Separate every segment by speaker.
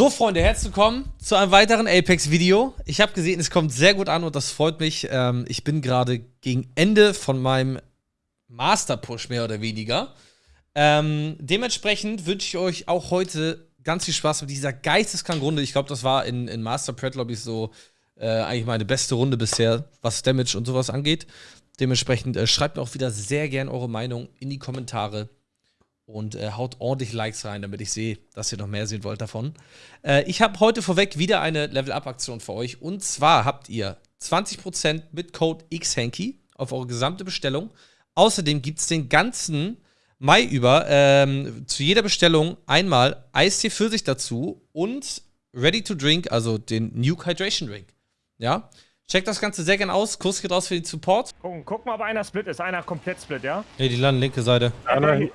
Speaker 1: So, Freunde, herzlich willkommen zu einem weiteren Apex-Video. Ich habe gesehen, es kommt sehr gut an und das freut mich. Ähm, ich bin gerade gegen Ende von meinem Master-Push, mehr oder weniger. Ähm, dementsprechend wünsche ich euch auch heute ganz viel Spaß mit dieser geisteskranken Runde. Ich glaube, das war in, in Master Pred Lobbys so äh, eigentlich meine beste Runde bisher, was Damage und sowas angeht. Dementsprechend äh, schreibt mir auch wieder sehr gern eure Meinung in die Kommentare und äh, haut ordentlich Likes rein, damit ich sehe, dass ihr noch mehr sehen wollt davon. Äh, ich habe heute vorweg wieder eine Level-Up-Aktion für euch. Und zwar habt ihr 20% mit Code XHanky auf eure gesamte Bestellung. Außerdem gibt es den ganzen Mai über ähm, zu jeder Bestellung einmal Eistee für sich dazu und Ready to Drink, also den Nuke Hydration Drink. Ja? Checkt das Ganze sehr gerne aus. Kurs geht raus für den Support.
Speaker 2: Gucken, guck mal, ob einer Split ist. Einer komplett Split, ja?
Speaker 1: Ne, die landen linke Seite.
Speaker 2: Einer,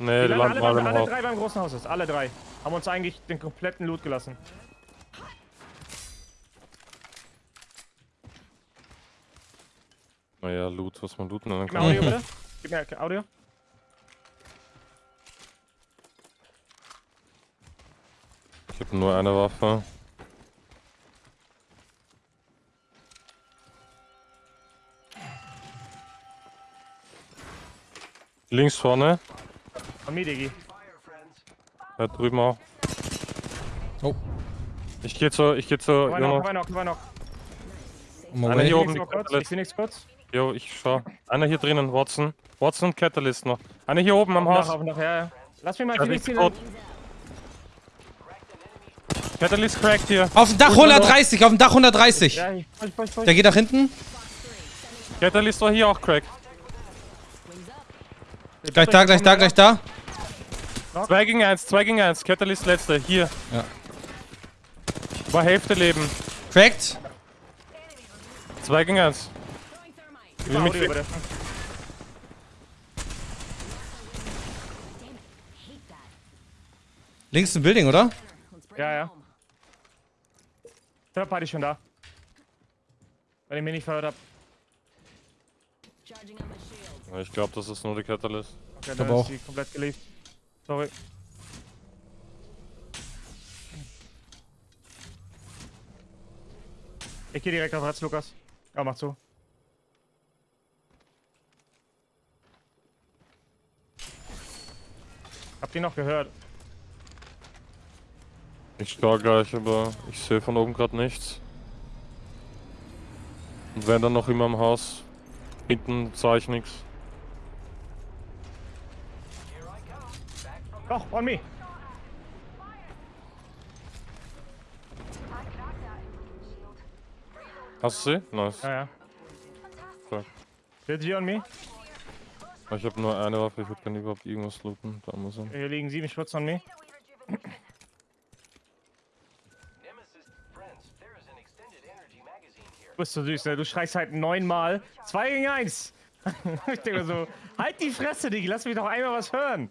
Speaker 3: Nee,
Speaker 2: die landen alle,
Speaker 3: alle
Speaker 2: alle drei beim großen Haus ist. Alle drei. Haben uns eigentlich den kompletten Loot gelassen.
Speaker 3: Naja, Loot, was man looten nennen
Speaker 2: Gib mir
Speaker 3: kann.
Speaker 2: Audio, bitte. Gib mir Audio.
Speaker 3: Ich habe nur eine Waffe. Links vorne,
Speaker 2: Von mir, Digi.
Speaker 3: da drüben auch.
Speaker 1: Oh,
Speaker 3: Ich gehe zu, ich gehe zu,
Speaker 2: Zwei noch, zwei noch, zwei noch.
Speaker 3: Einer hier
Speaker 2: Ich
Speaker 3: oben.
Speaker 2: Ich seh nichts kurz.
Speaker 3: Jo, ich schau. Einer hier drinnen, Watson. Watson und Catalyst noch. Einer hier oben am
Speaker 2: Noch,
Speaker 3: Haus.
Speaker 2: auf, noch, ja, ja. Lass mich mal ziehen.
Speaker 3: tot. Catalyst cracked hier.
Speaker 1: Auf dem Dach 130, auf dem Dach 130.
Speaker 2: Ja, ich, ich, ich, ich,
Speaker 1: Der geht nach hinten.
Speaker 3: Catalyst war hier auch cracked.
Speaker 1: Gleich da, gleich da, gleich da.
Speaker 3: 2 gegen 1, 2 gegen 1. Catalyst letzte, hier.
Speaker 1: Ja.
Speaker 3: War Hälfte Leben.
Speaker 1: Cracked.
Speaker 3: 2 gegen 1.
Speaker 2: Gib mal Audio, bitte.
Speaker 1: Links ein Building, oder?
Speaker 2: Ja, ja. Third Party schon da. Wenn ich mich nicht verhört hab.
Speaker 3: Ich glaube, das ist nur die Catalyst.
Speaker 2: Okay, dann
Speaker 1: auch.
Speaker 2: ist die komplett geleakt. Sorry. Ich geh direkt auf Herz, Lukas. Ja, mach zu. Habt ihr noch gehört?
Speaker 3: Ich schau gleich, aber ich sehe von oben gerade nichts. Und wenn dann noch immer im Haus. Hinten sah ich nichts.
Speaker 2: Doch, on me.
Speaker 3: Hast du sie? Nice.
Speaker 2: Ja, ja.
Speaker 3: Fuck.
Speaker 2: Did you on me?
Speaker 3: Ich habe nur eine Waffe, ich kann überhaupt irgendwas looten. Da muss er.
Speaker 2: Hier liegen sieben Schutz on me. Du bist so süß, ne? Du schreist halt neunmal. Zwei gegen eins. ich denke mir so, halt die Fresse, Digi, lass mich doch einmal was hören.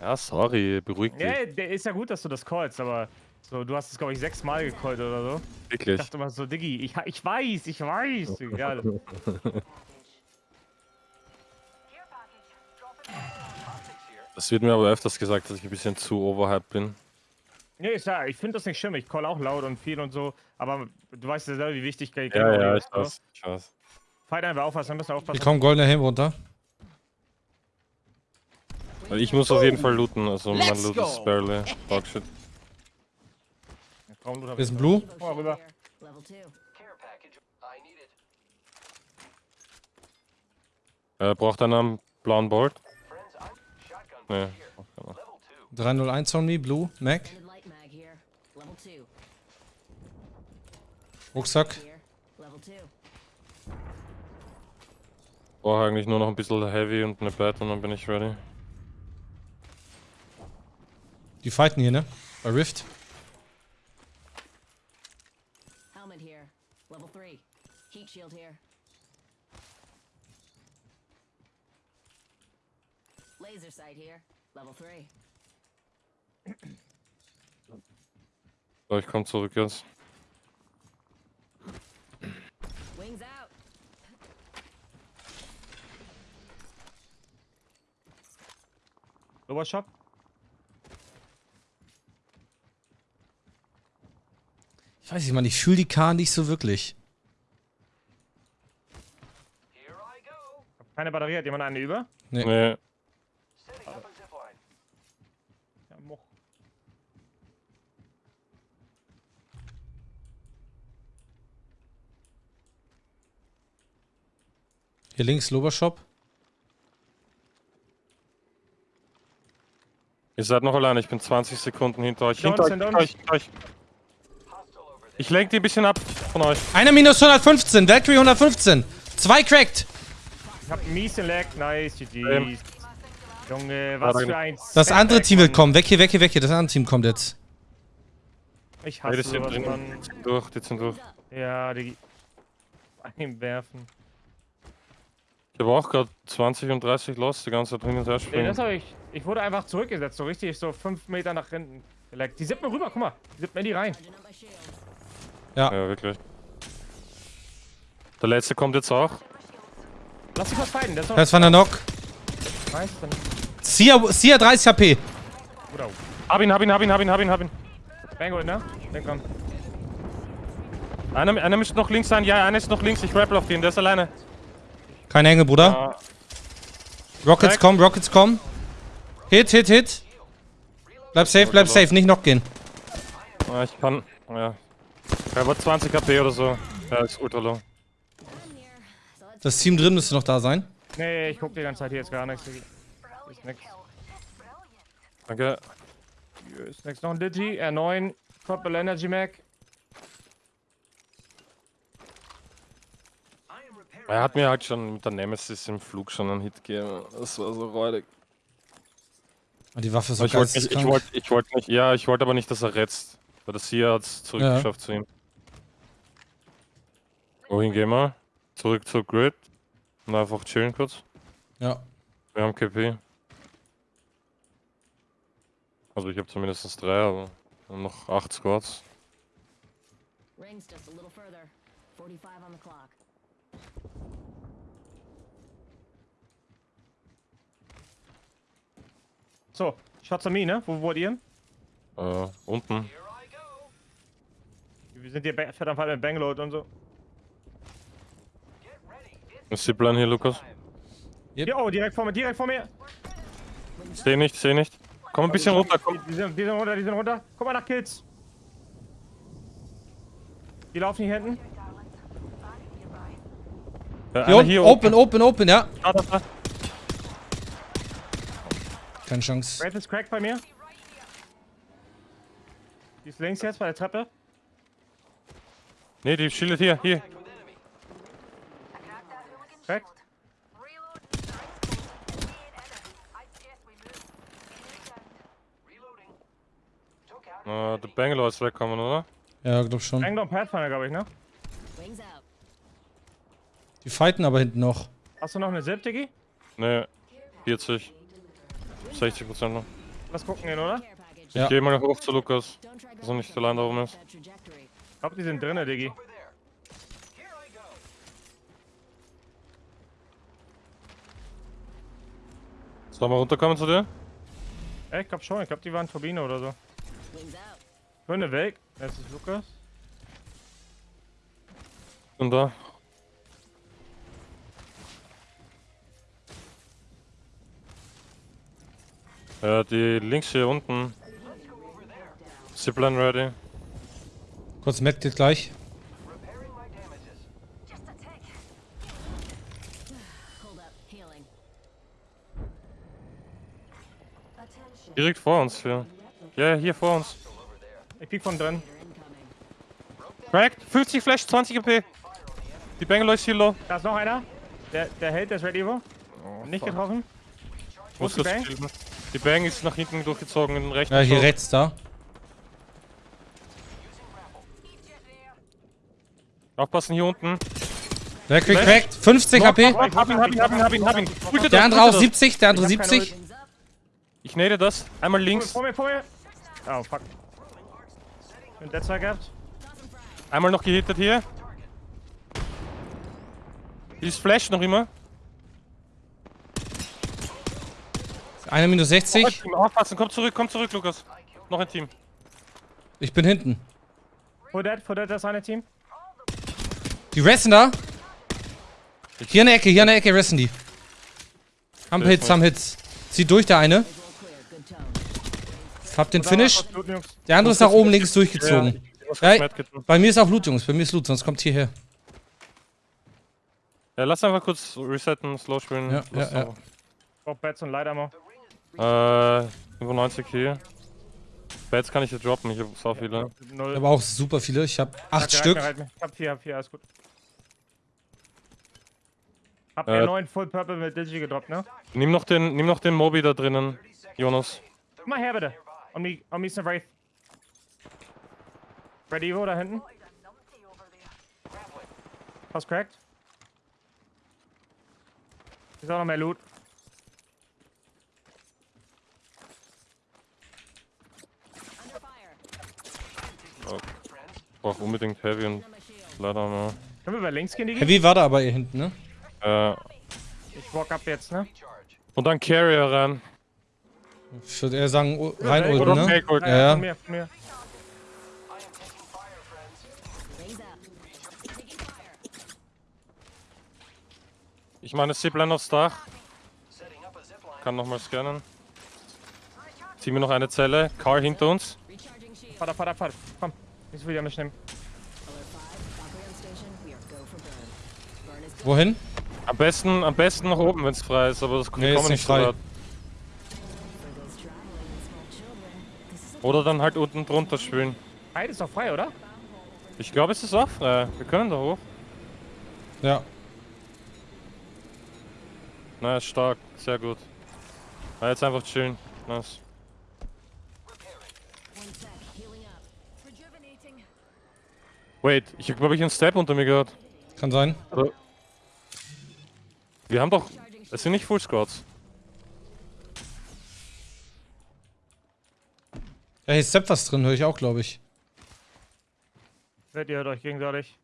Speaker 3: Ja, sorry, beruhig dich.
Speaker 2: Ja, der ist ja gut, dass du das callst, aber so, du hast es, glaube ich, sechsmal gecallt oder so. Ich
Speaker 3: Wirklich.
Speaker 2: dachte immer so, Diggi, ich, ich weiß, ich weiß. Egal.
Speaker 3: Das wird mir aber öfters gesagt, dass ich ein bisschen zu overhyped bin.
Speaker 2: Nee, ist ja, ich finde das nicht schlimm. Ich call auch laut und viel und so, aber du weißt ja selber, wie wichtig
Speaker 3: Ja, ja,
Speaker 2: ist,
Speaker 3: ich
Speaker 2: ne?
Speaker 3: weiß, ich weiß.
Speaker 2: Fight einfach aufpassen, müssen wir aufpassen.
Speaker 1: Hier kommt goldener Helm runter.
Speaker 3: Weil ich muss auf jeden Fall looten, also mein Loot ist barely Dogshit.
Speaker 1: Ist ein Blue.
Speaker 2: Mal rüber.
Speaker 3: Äh, braucht einer einen blauen Bolt? Nee. braucht keiner.
Speaker 1: 301 on me, Blue, Mac. Rucksack.
Speaker 3: Brauche eigentlich nur noch ein bisschen Heavy und eine Bed und dann bin ich ready.
Speaker 1: Die fighten hier, ne? Bei Rift.
Speaker 4: Helmet here. Level three. Heat shield here. Laser sight here. Level three.
Speaker 3: So, ich komm zurück jetzt.
Speaker 4: Wings out.
Speaker 2: Lower
Speaker 5: weiß ich mal, ich fühle die K nicht so wirklich.
Speaker 2: Keine Batterie, hat jemand eine über?
Speaker 5: Nee.
Speaker 3: Nee.
Speaker 2: Ja, moch.
Speaker 5: Hier links, Lobershop.
Speaker 3: Ihr seid noch alleine, ich bin 20 Sekunden hinter euch.
Speaker 2: Hinter
Speaker 3: euch,
Speaker 2: hinter
Speaker 3: euch, hinter euch. Ich lenke die ein bisschen ab von euch.
Speaker 5: Einer minus 115, Valkyrie 115. Zwei cracked.
Speaker 2: Ich hab einen miesen Lag. Nice, GG's.
Speaker 3: Ähm.
Speaker 2: Junge, was für ein
Speaker 5: Das andere Team will
Speaker 2: Mann.
Speaker 5: kommen. Weg hier, weg hier, weg hier. Das andere Team kommt jetzt.
Speaker 2: Ich
Speaker 3: Nee,
Speaker 2: hasse
Speaker 3: die sind
Speaker 2: sowas,
Speaker 3: drin.
Speaker 2: Mann.
Speaker 3: Die sind durch, die sind durch.
Speaker 2: Ja, die... Einwerfen.
Speaker 3: Ich habe auch gerade 20 und 30 los, die ganze Zeit hin und her
Speaker 2: Nee,
Speaker 3: springen.
Speaker 2: das hab ich... Ich wurde einfach zurückgesetzt, so richtig, so fünf Meter nach hinten. gelaggt. Die sippen rüber, guck mal. Die sippen in die rein.
Speaker 4: Shields.
Speaker 3: Ja, wirklich. Der letzte kommt jetzt auch.
Speaker 2: Lass dich was fighten, das ist doch...
Speaker 5: Das war der Knock.
Speaker 2: Nice, dann...
Speaker 5: Sia, Sia 30 HP.
Speaker 2: Oder...
Speaker 3: Hab ihn, hab ihn, hab ihn, hab ihn, hab ihn, hab ihn.
Speaker 2: Bango, ne? Denk dran.
Speaker 3: Einer, einer müsste noch links sein. Ja, einer ist noch links. Ich rappel auf den, der ist alleine.
Speaker 5: Keine Engel, Bruder.
Speaker 3: Ah,
Speaker 5: Rockets kommen, Rockets kommen. Hit, hit, hit. Bleib safe, bleib safe. Nicht noch gehen.
Speaker 3: ah, ich kann. Ja. Er war 20 HP oder so. Ja, ist ultra low.
Speaker 5: Das Team drin müsste noch da sein.
Speaker 2: Nee, ich guck die ganze Zeit hier jetzt gar nichts. Ist nix.
Speaker 3: Danke.
Speaker 2: Hier ist nix. Noch ein Digi, R9, Purple Energy Mac.
Speaker 3: Er hat mir halt schon mit der Nemesis im Flug schon einen Hit gegeben. Das war so räudig.
Speaker 5: Ah, Die Waffe ist so
Speaker 3: ich wollte nicht, ich wollte, ich wollte nicht, ja, ich wollte aber nicht, dass er retzt. Weil das hier hat es zurückgeschafft zu ihm. Wohin gehen wir? Zurück zur Grid. Und einfach chillen kurz.
Speaker 5: Ja.
Speaker 3: Wir haben KP. Also ich habe zumindest drei, aber wir haben noch acht Squads.
Speaker 4: rings just a little further. 45 on the clock.
Speaker 2: So, Shots on me, ne? Wo wurdet ihr?
Speaker 3: Äh, unten.
Speaker 2: Wir sind hier fett am Fall mit Bangalore und so.
Speaker 3: Ist die Plan hier, Lukas?
Speaker 2: Hier, oh, direkt vor mir, direkt vor mir.
Speaker 3: Seh nicht, seh nicht. Komm ein bisschen runter, komm.
Speaker 2: Die, die, sind, die sind runter, die sind runter. Guck mal nach Kills. Die laufen hier hinten.
Speaker 3: Äh,
Speaker 5: Hier, open, open, open, ja.
Speaker 3: Ah, da, da.
Speaker 5: Keine Chance.
Speaker 2: Wraith ist cracked bei mir. Die ist links jetzt bei der Treppe.
Speaker 3: Nee, die schildert hier, hier.
Speaker 2: Cracked.
Speaker 3: Äh, der Bangalore ist wegkommen, oder?
Speaker 5: Ja, glaub schon.
Speaker 2: Bangalore und Pathfinder, glaube ich, ne?
Speaker 5: Die fighten aber hinten noch.
Speaker 2: Hast du noch eine Zip, Diggi?
Speaker 3: Nee, 40. 60 Prozent noch.
Speaker 2: Lass gucken gehen, oder?
Speaker 4: Package.
Speaker 5: Ja.
Speaker 3: Ich geh mal hoch zu Lukas. Dass er nicht allein da oben ist.
Speaker 2: Glaube, die sind drinne, Diggi.
Speaker 3: Sollen wir runterkommen zu dir?
Speaker 2: Ja, ich glaube schon. Ich glaube, die waren Turbine oder so. Gründe weg. Jetzt ist Lukas.
Speaker 3: Und da. Ja, die links hier unten. Zipline ready.
Speaker 5: Kurz Medkit gleich.
Speaker 3: Direkt vor uns hier. Ja, hier vor uns.
Speaker 2: Ich piek von drin.
Speaker 3: Cracked, 50 Flash, 20 EP. Die Bangalore ist hier low.
Speaker 2: Da ist noch einer. Der, der hält, der ist ready, wo? Nicht getroffen. Wo
Speaker 3: Muss
Speaker 2: ist die
Speaker 3: kurz
Speaker 2: Bang?
Speaker 3: Die Bang ist nach hinten durchgezogen in den rechten
Speaker 5: Ja, hier rechts da.
Speaker 3: Aufpassen hier unten.
Speaker 5: Valkyrie
Speaker 3: Flash.
Speaker 5: cracked. 50 HP.
Speaker 3: Hab ihn, hab ihn, hab ihn, hab ihn, hab ihn.
Speaker 5: Der
Speaker 3: das,
Speaker 5: andere auch
Speaker 3: das.
Speaker 5: 70, der andere
Speaker 2: Ich hab keine
Speaker 5: 70.
Speaker 4: Wings up.
Speaker 3: Ich nade das. Einmal links,
Speaker 2: Vor mir, vor mir. Oh, fuck. Und der zwei gehabt.
Speaker 3: einmal noch gehittet hier. Ist Flash noch immer.
Speaker 5: Einer minus 60.
Speaker 3: Aufpassen, komm zurück, komm zurück, Lukas. Noch ein Team.
Speaker 5: Ich bin hinten.
Speaker 2: Full dead, full dead, das eine Team.
Speaker 5: Die resten da. Hier in der Ecke, hier in der Ecke resten die. Haben Hits, haben Hits. Zieht durch der eine. Hab den Finish. Der andere ist nach oben links durchgezogen. Ja, bei mir ist auch Loot, Jungs. Bei mir ist Loot, sonst kommt hierher.
Speaker 3: Ja, lass einfach kurz resetten, slow spielen.
Speaker 5: Ja, ja, ja.
Speaker 2: Brauch Bats und Leider
Speaker 3: Äh, 95 hier. Bats kann ich hier droppen, ich hab so viele.
Speaker 5: Ich
Speaker 2: Null.
Speaker 5: habe auch super viele. Ich habe acht
Speaker 2: Halt mir,
Speaker 5: Stück.
Speaker 2: halt halt. Ich hab vier, hab vier, alles gut. Hab
Speaker 3: Äh,
Speaker 2: R9 Full Purple mit Digi gedroppt, ne?
Speaker 3: Nimm noch den, nimm noch den Mobi da drinnen, Jonas.
Speaker 2: Komm mal her, bitte. On me, on me ist eine Wraith. Red Evo da hinten. Fast cracked. Ist auch noch mehr Loot.
Speaker 4: Under fire.
Speaker 3: Brauch unbedingt Heavy und leider mal.
Speaker 2: Können wir über links gehen, Digi?
Speaker 5: Heavy war da aber hier hinten, ne?
Speaker 3: Äh,
Speaker 2: Ich walk up jetzt, ne?
Speaker 3: und dann Carrier rein.
Speaker 5: Ich würde eher sagen, rein
Speaker 2: Oder
Speaker 5: ulten, ne? Ja, ja.
Speaker 2: Von mir, von mir.
Speaker 3: Ich meine Zipline aufs Dach. Kann nochmal scannen. Zieh mir noch eine Zelle. Car hinter uns.
Speaker 4: Shield.
Speaker 2: Vater, Vater, Vater. Komm. Nicht so viel mich nehmen.
Speaker 4: Alert 5. Valkyrie on station. We are go for burn. Burn is good.
Speaker 5: Wohin?
Speaker 3: Am besten, am besten nach oben, wenn es frei ist, aber das
Speaker 5: Nee,
Speaker 3: wir
Speaker 5: ist nicht
Speaker 3: so
Speaker 5: frei.
Speaker 3: Oder dann halt unten drunter spielen.
Speaker 2: Hyde ist doch frei, oder?
Speaker 3: Ich glaube, es ist auch frei. Wir können da hoch.
Speaker 5: Ja.
Speaker 3: Na, ist stark. Sehr gut. Na, jetzt einfach chillen. Nice. Wait, ich habe glaube ich einen Step unter mir gehört.
Speaker 5: Kann sein.
Speaker 3: Wir haben doch. Es sind nicht Full Squads.
Speaker 5: Ja, hier ist Step was drin, höre ich auch, glaube ich.
Speaker 2: Seid ihr hört euch gegenseitig.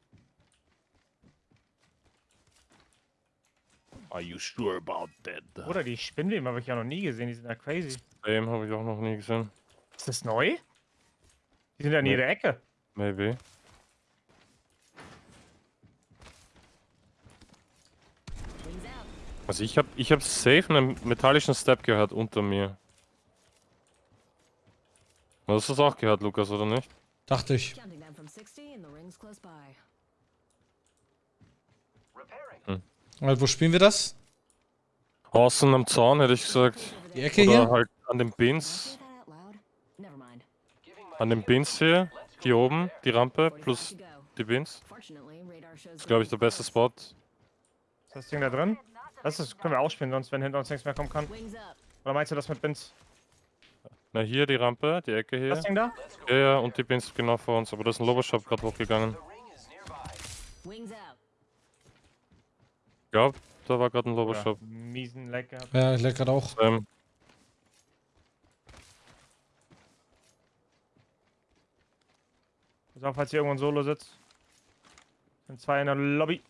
Speaker 3: Are you sure about that?
Speaker 2: Oder die Spinnweben habe ich ja noch nie gesehen, die sind ja crazy.
Speaker 3: Dem habe ich auch noch nie gesehen.
Speaker 2: Ist das neu? Die sind ja in
Speaker 3: Nee.
Speaker 2: jeder Ecke.
Speaker 3: Maybe. Also ich habe ich hab safe einen metallischen Step gehört unter mir. Du hast das auch gehört, Lukas, oder nicht?
Speaker 5: Dachte ich.
Speaker 4: Counting them from 60 and the ring's close by.
Speaker 5: Also, wo spielen wir das?
Speaker 3: Außen am Zaun hätte ich gesagt.
Speaker 5: Die Ecke
Speaker 3: Oder
Speaker 5: hier?
Speaker 3: halt an den Bins. An den Bins hier. Hier oben, die Rampe
Speaker 4: 45
Speaker 3: plus die Bins. Das ist, glaube ich, der beste Spot.
Speaker 2: Ist das Ding da drin? Das ist, können wir ausspielen, sonst wenn hinter uns nichts mehr kommen kann. Oder meinst du das mit Bins?
Speaker 3: Na, hier die Rampe, die Ecke hier.
Speaker 2: Das Ding da?
Speaker 3: Ja, ja, und die Bins genau vor uns. Aber da ist ein Lobershop gerade hochgegangen. Glaube, da war gerade ein
Speaker 2: Oder
Speaker 3: Lobershop.
Speaker 2: miesen Leck gehabt.
Speaker 5: Ja, ich leck grad auch.
Speaker 3: Ähm,
Speaker 2: Pass auf, falls hier irgendwo ein Solo sitzt. Sind zwei in der Lobby.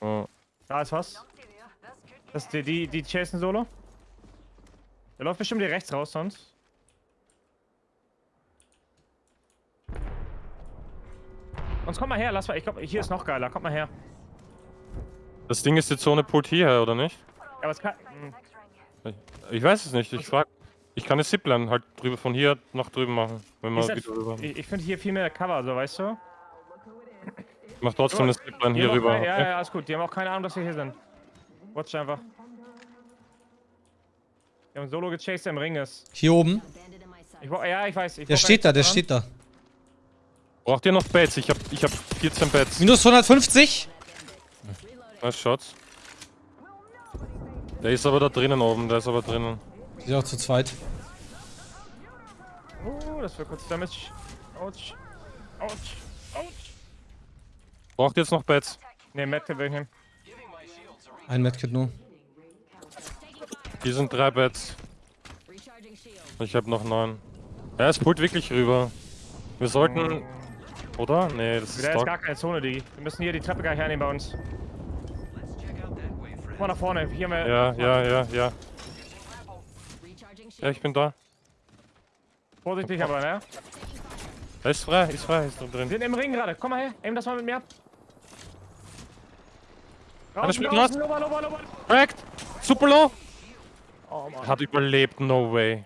Speaker 3: oh,
Speaker 2: Da ist was. Das ist die, die, die chasen Solo. Der läuft bestimmt hier rechts raus sonst. Sonst komm mal her, lass mal. Ich glaube, hier ist noch geiler. Kommt mal her.
Speaker 3: das Ding ist die Zone pult hier, oder nicht?
Speaker 2: Ja, aber es kann. hm,
Speaker 3: Ich weiß es nicht, ich frag. Ich kann eine Zipline halt drüber von hier nach drüben machen. Wenn man wieder rüber.
Speaker 2: Ich, ich finde hier viel mehr Cover, so weißt du?
Speaker 3: Ich mach trotzdem eine Zipline hier rüber.
Speaker 2: Ja,
Speaker 3: okay?
Speaker 2: ja, alles gut. Die haben auch keine Ahnung, dass wir hier sind. Watch einfach. Die haben Solo gechased, der im Ring ist.
Speaker 5: Hier oben.
Speaker 2: Ich, ja, ich weiß. Ich
Speaker 5: Der steht da, der
Speaker 2: eigentlich
Speaker 5: steht da.
Speaker 3: Braucht ihr noch Bats? Ich hab, ich hab 14 Bats.
Speaker 5: Minus 150.
Speaker 3: Nice Shots. Der ist aber da drinnen oben, der ist aber drinnen.
Speaker 5: Die sind auch zu zweit.
Speaker 2: Oh, das wird kurz Damage. Autsch. Autsch. Autsch.
Speaker 3: Braucht ihr jetzt noch Bats?
Speaker 2: Ne, Matt will ich nehmen.
Speaker 5: Ein Medkit nur.
Speaker 3: Hier sind drei
Speaker 4: shield.
Speaker 3: Ich hab noch neun. Ja, es pullt wirklich rüber. Wir sollten. Oder? Nee, das ist
Speaker 2: Da ist gar keine Zone, Digi. Wir müssen hier die Treppe gleich hernehmen bei uns. Guck mal nach vorne. Hier haben wir.
Speaker 3: Ja, ja, ja, ja. Ja, ich bin da.
Speaker 2: Vorsichtig aber, ne?
Speaker 3: Da ist frei, ist frei, ist
Speaker 2: Wir
Speaker 3: drin.
Speaker 2: sind im Ring gerade. Komm mal her. Aim das mal mit mir ab. Lower, lower, lower.
Speaker 3: Cracked! Super low!
Speaker 2: Oh, Mann.
Speaker 3: Hat überlebt, no way.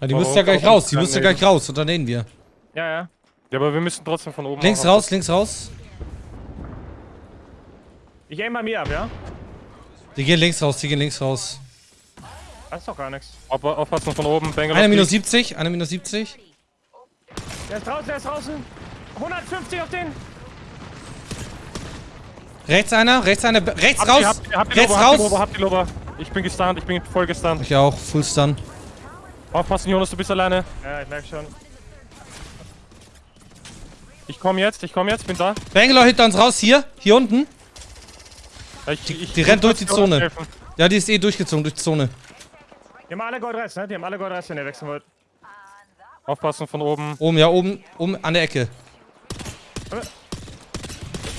Speaker 5: Ja, die
Speaker 3: Warum
Speaker 5: müsste ja gleich raus. Die
Speaker 3: kein
Speaker 5: müsste gleich raus. Und dann nehmen wir.
Speaker 2: Ja, ja.
Speaker 3: Ja, aber wir müssen trotzdem von oben
Speaker 5: Links raus, links raus.
Speaker 2: Ich aim bei mir ab, ja?
Speaker 5: Die gehen links raus, die gehen links raus.
Speaker 2: Das ist doch gar nichts.
Speaker 3: Auf, aufpassen von oben, Bangalore.
Speaker 5: Einer minus
Speaker 3: fliegt.
Speaker 5: 70, einer minus 70.
Speaker 2: Der ist draußen, der ist draußen. 150 auf den.
Speaker 5: Rechts einer, rechts einer, rechts
Speaker 3: ihr-
Speaker 5: raus.
Speaker 3: habt ihr- habt ihr
Speaker 5: Rechts
Speaker 3: Lober, habt ihr Lober,
Speaker 5: raus.
Speaker 3: ihr Lober. Ich bin gestunt, ich bin voll gestunt.
Speaker 5: Ich auch, Full Stun.
Speaker 3: Aufpassen, Jonas, du bist alleine.
Speaker 2: Ja, ich merke schon.
Speaker 3: Ich komme jetzt, ich komme jetzt, bin da.
Speaker 5: Bangalore hinter uns raus, hier, hier unten.
Speaker 3: Ich, ich,
Speaker 5: die rennt durch die Zone.
Speaker 3: helfen.
Speaker 5: Ja, die ist eh durchgezogen durch die Zone.
Speaker 2: Die haben alle Goldrest, ne? Die haben alle Goldrest, wenn ihr wechseln wollt.
Speaker 3: Aufpassen von oben.
Speaker 5: Oben, ja, oben, oben an der Ecke.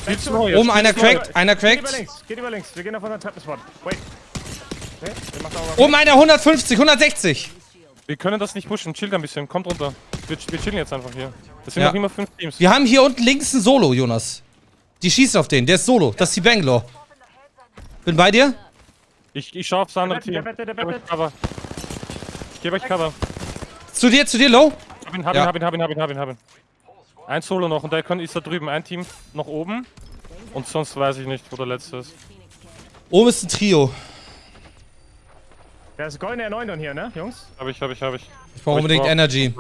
Speaker 3: Viel zu neu,
Speaker 5: Oben einer crackt, einer
Speaker 2: Geht über
Speaker 5: crackt.
Speaker 2: links, geht über links. Wir gehen auf unseren Treppenspot. Wait. Okay,
Speaker 5: Oben einer 150, 160.
Speaker 3: Wir können das nicht pushen, chillt ein bisschen, kommt runter. Wir, wir chillen jetzt einfach hier. Das sind
Speaker 5: Ja.
Speaker 3: noch immer fünf Teams.
Speaker 5: Wir haben hier unten links ein Solo, Jonas. Die schießt auf den, der ist Solo. Das ist die Bangalore. Bin bei dir.
Speaker 3: Ich, ich schau aufs andere
Speaker 2: Der
Speaker 3: Team.
Speaker 2: Der
Speaker 3: Ich gebe euch Cover. Euch.
Speaker 5: Zu dir, zu dir, Low.
Speaker 3: Hab ihn, hab
Speaker 5: Ja.
Speaker 3: ihn, hab ihn, hab ihn, hab ihn, hab ihn, hab ihn. Ein Solo noch und der kann- ist da drüben. Ein Team noch oben. Und sonst weiß ich nicht, wo der letzte ist.
Speaker 5: Oben ist ein Trio.
Speaker 2: Der ist goldene R9 dann hier, ne, Jungs?
Speaker 3: Hab ich, hab ich, hab ich.
Speaker 5: Ich brauche unbedingt
Speaker 3: brauch-
Speaker 5: Energy.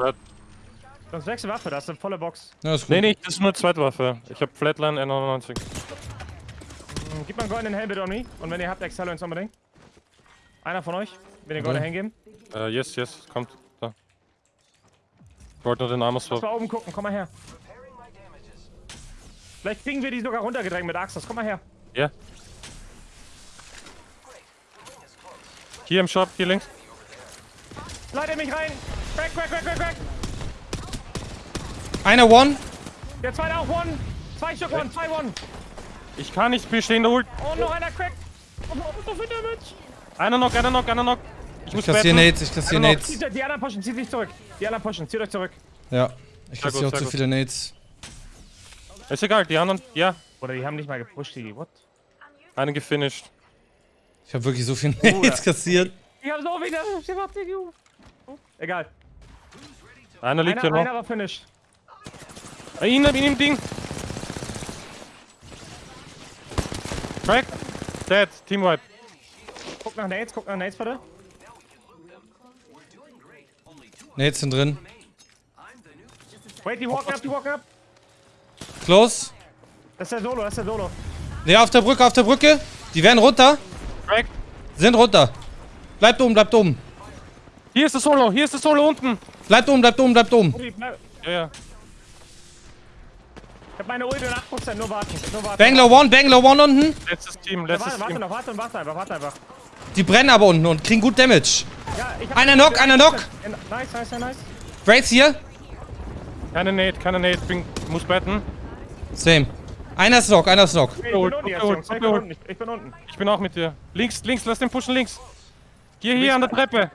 Speaker 2: Sonst wechsel Waffe, das ist eine volle Box.
Speaker 5: Ja, ist gut.
Speaker 3: Nee, nee, das ist nur Zweitwaffe. Ich hab Flatline N99.
Speaker 2: Hm, Gib mal einen goldenen Helm bitte on me. Und wenn ihr habt, Excel uns unbedingt. Einer von euch will den goldenen Helm geben.
Speaker 3: Äh, yes, yes, kommt. Ich wollte nur den Armor
Speaker 2: Lass
Speaker 3: swap.
Speaker 2: mal oben gucken, komm mal her. Vielleicht kriegen wir die sogar runtergedrängt mit Axos. Komm mal her.
Speaker 3: Ja. Hier im Shop, hier links.
Speaker 2: Leite mich rein. Crack, crack, crack, crack, crack.
Speaker 5: Einer One.
Speaker 2: Der zweite auch One. Zwei Stück One, zwei One.
Speaker 3: Ich kann nicht, wir stehen da Ult.
Speaker 2: Und noch einer Crack. Und noch so viel Damage.
Speaker 3: Einer noch, einer noch, einer noch. Ich
Speaker 5: Ich kassiere. Nades, ich kassiere. Nades.
Speaker 2: Die, die anderen pushen, zieht sich zurück. Die anderen pushen, zieht euch zurück.
Speaker 5: Ja. Ich kassiere auch zu viele Nades.
Speaker 3: Ist egal, die anderen, ja.
Speaker 2: Oder die haben nicht mal gepusht, die. What?
Speaker 3: Einen gefinisht.
Speaker 5: Ich habe wirklich so viele Nades kassiert.
Speaker 2: Ich hab so wieder. Ich hab die- Oh, Egal.
Speaker 3: Einer liegt
Speaker 2: Einer,
Speaker 3: hier noch.
Speaker 2: einer war finished.
Speaker 3: Ihn, ihn im Ding. Crack. Dead. Team Wipe.
Speaker 2: Guck nach Nades, guck nach Nades bitte.
Speaker 5: Nades sind drin.
Speaker 2: Wait, die walken up, die walken up.
Speaker 5: Close.
Speaker 2: Das ist der Solo, das ist der Solo.
Speaker 5: Ne, auf der Brücke, auf der Brücke. Die werden runter.
Speaker 3: Crack.
Speaker 5: Sind runter. Bleibt oben, bleibt oben.
Speaker 3: Hier ist das Solo, hier ist das Solo unten.
Speaker 5: Bleibt oben, bleibt oben, bleibt oben.
Speaker 3: Ja, ja.
Speaker 2: Ich hab meine Ult in 8%, nur warten, nur warten.
Speaker 5: Bangalore One, Bangalore One unten.
Speaker 3: Letztes Team,
Speaker 2: Ja,
Speaker 3: letztes
Speaker 2: warte, warte
Speaker 3: Team.
Speaker 2: noch, warte und warte einfach, warte einfach.
Speaker 5: Die brennen aber unten und kriegen gut Damage.
Speaker 2: Ja,
Speaker 5: Einer Knock, einer Knock.
Speaker 2: Nice, nice, nice, nice.
Speaker 5: Wraiths hier.
Speaker 3: Keine Nate, keine Nate. Bin, muss betten.
Speaker 5: Same. Einer ist Knock, einer ist Knock.
Speaker 2: Ich bin unten. Ich bin unten, ich- ich bin unten.
Speaker 3: Ich bin auch mit dir. Links, links, lass den pushen links. Hier, hier an der Treppe.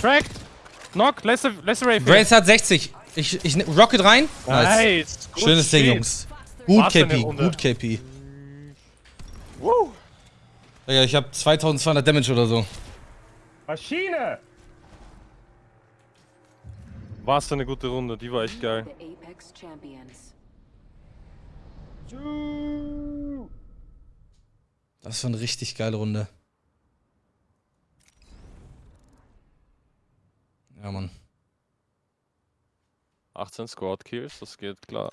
Speaker 3: Cracked. Knock, letzte, letzte Ray.
Speaker 5: Wraiths hat 60. Ich, ich Rocket rein. Nice.
Speaker 3: Nice. Gut
Speaker 5: Schönes Ding. Jungs. Gut
Speaker 3: eine
Speaker 5: KP,
Speaker 3: Runde.
Speaker 5: gut KP. Ja, ich habe 2200 Damage oder so.
Speaker 2: Maschine!
Speaker 3: War eine gute Runde, die war echt geil.
Speaker 5: Das war eine richtig geile Runde. Ja, Mann.
Speaker 3: 18 Squad Kills, das geht klar.